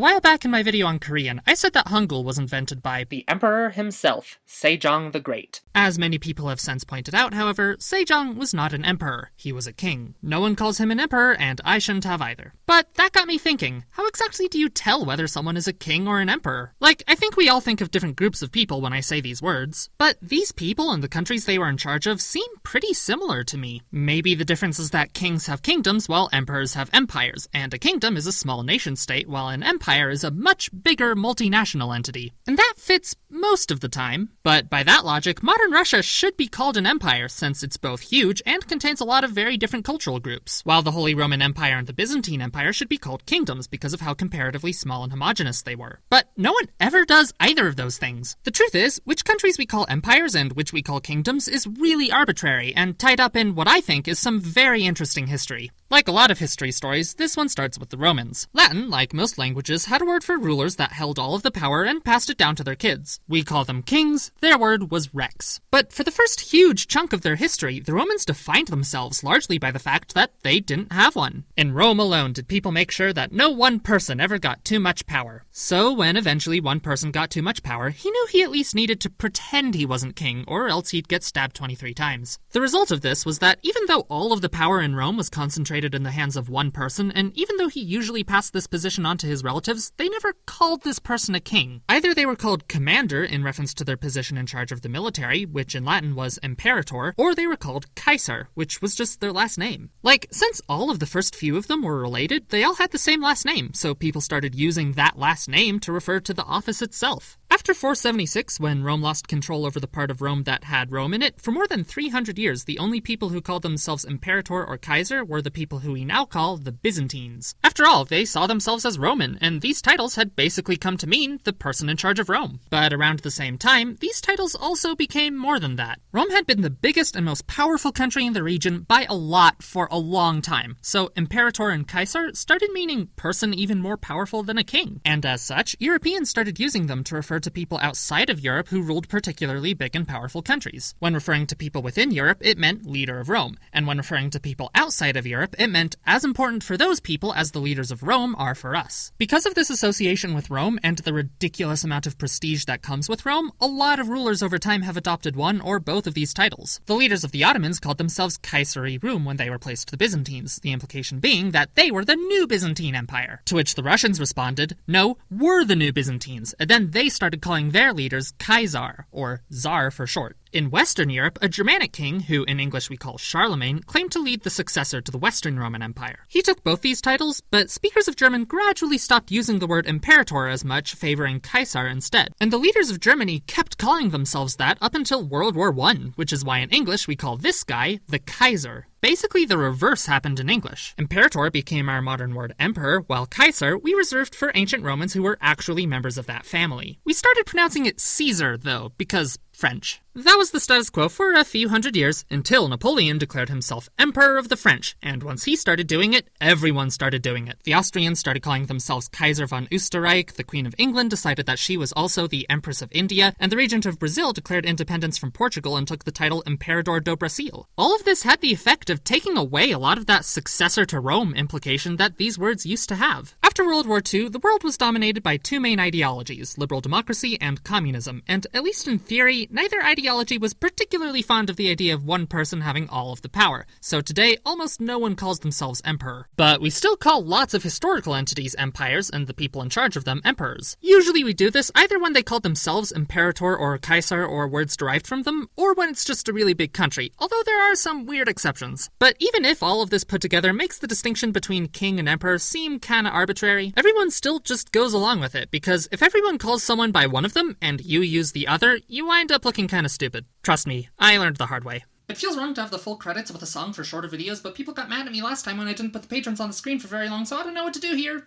A while back in my video on Korean, I said that Hangul was invented by The emperor himself, Sejong the Great. As many people have since pointed out, however, Sejong was not an emperor, he was a king. No one calls him an emperor, and I shouldn't have either. But that got me thinking, how exactly do you tell whether someone is a king or an emperor? Like, I think we all think of different groups of people when I say these words, but these people and the countries they were in charge of seem pretty similar to me. Maybe the difference is that kings have kingdoms while emperors have empires, and a kingdom is a small nation state while an empire is a much bigger multinational entity. And that fits most of the time. But by that logic, modern Russia should be called an empire since it's both huge and contains a lot of very different cultural groups, while the Holy Roman Empire and the Byzantine Empire should be called kingdoms because of how comparatively small and homogenous they were. But no one ever does either of those things. The truth is, which countries we call empires and which we call kingdoms is really arbitrary and tied up in what I think is some very interesting history. Like a lot of history stories, this one starts with the Romans. Latin, like most languages, had a word for rulers that held all of the power and passed it down to their kids. We call them kings, their word was rex. But for the first huge chunk of their history, the Romans defined themselves largely by the fact that they didn't have one. In Rome alone did people make sure that no one person ever got too much power. So when eventually one person got too much power, he knew he at least needed to pretend he wasn't king, or else he'd get stabbed 23 times. The result of this was that even though all of the power in Rome was concentrated in the hands of one person, and even though he usually passed this position on to his relatives, they never called this person a king. Either they were called commander in reference to their position in charge of the military, which in Latin was imperator, or they were called Kaiser, which was just their last name. Like, since all of the first few of them were related, they all had the same last name, so people started using that last name to refer to the office itself. After 476, when Rome lost control over the part of Rome that had Rome in it, for more than 300 years, the only people who called themselves Imperator or Kaiser were the people who we now call the Byzantines. After all, they saw themselves as Roman, and these titles had basically come to mean the person in charge of Rome. But around the same time, these titles also became more than that. Rome had been the biggest and most powerful country in the region by a lot for a long time, so Imperator and Kaiser started meaning person even more powerful than a king. And as such, Europeans started using them to refer to people outside of Europe who ruled particularly big and powerful countries. When referring to people within Europe, it meant leader of Rome, and when referring to people outside of Europe, it meant as important for those people as the leaders of Rome are for us. Because of this association with Rome and the ridiculous amount of prestige that comes with Rome, a lot of rulers over time have adopted one or both of these titles. The leaders of the Ottomans called themselves Kaiseri Rum when they replaced the Byzantines, the implication being that they were the new Byzantine Empire. To which the Russians responded, no, we're the new Byzantines, and then they started calling their leaders Kaisar, or Tsar for short. In Western Europe, a Germanic king, who in English we call Charlemagne, claimed to lead the successor to the Western Roman Empire. He took both these titles, but speakers of German gradually stopped using the word imperator as much, favoring Kaiser instead. And the leaders of Germany kept calling themselves that up until World War I, which is why in English we call this guy the Kaiser. Basically, the reverse happened in English. Imperator became our modern word emperor, while Kaiser we reserved for ancient Romans who were actually members of that family. We started pronouncing it Caesar, though, because French. That was the status quo for a few hundred years until Napoleon declared himself Emperor of the French, and once he started doing it, everyone started doing it. The Austrians started calling themselves Kaiser von Österreich, the Queen of England decided that she was also the Empress of India, and the Regent of Brazil declared independence from Portugal and took the title Imperador do Brasil. All of this had the effect of taking away a lot of that successor to Rome implication that these words used to have. After World War II, the world was dominated by two main ideologies liberal democracy and communism, and at least in theory, neither ideology was particularly fond of the idea of one person having all of the power, so today almost no one calls themselves emperor. But we still call lots of historical entities empires and the people in charge of them emperors. Usually we do this either when they call themselves imperator or kaiser or words derived from them, or when it's just a really big country, although there are some weird exceptions. But even if all of this put together makes the distinction between king and emperor seem kinda arbitrary, everyone still just goes along with it, because if everyone calls someone by one of them and you use the other, you wind up looking kinda stupid. Trust me, I learned the hard way. It feels wrong to have the full credits with a song for shorter videos, but people got mad at me last time when I didn't put the patrons on the screen for very long, so I don't know what to do here.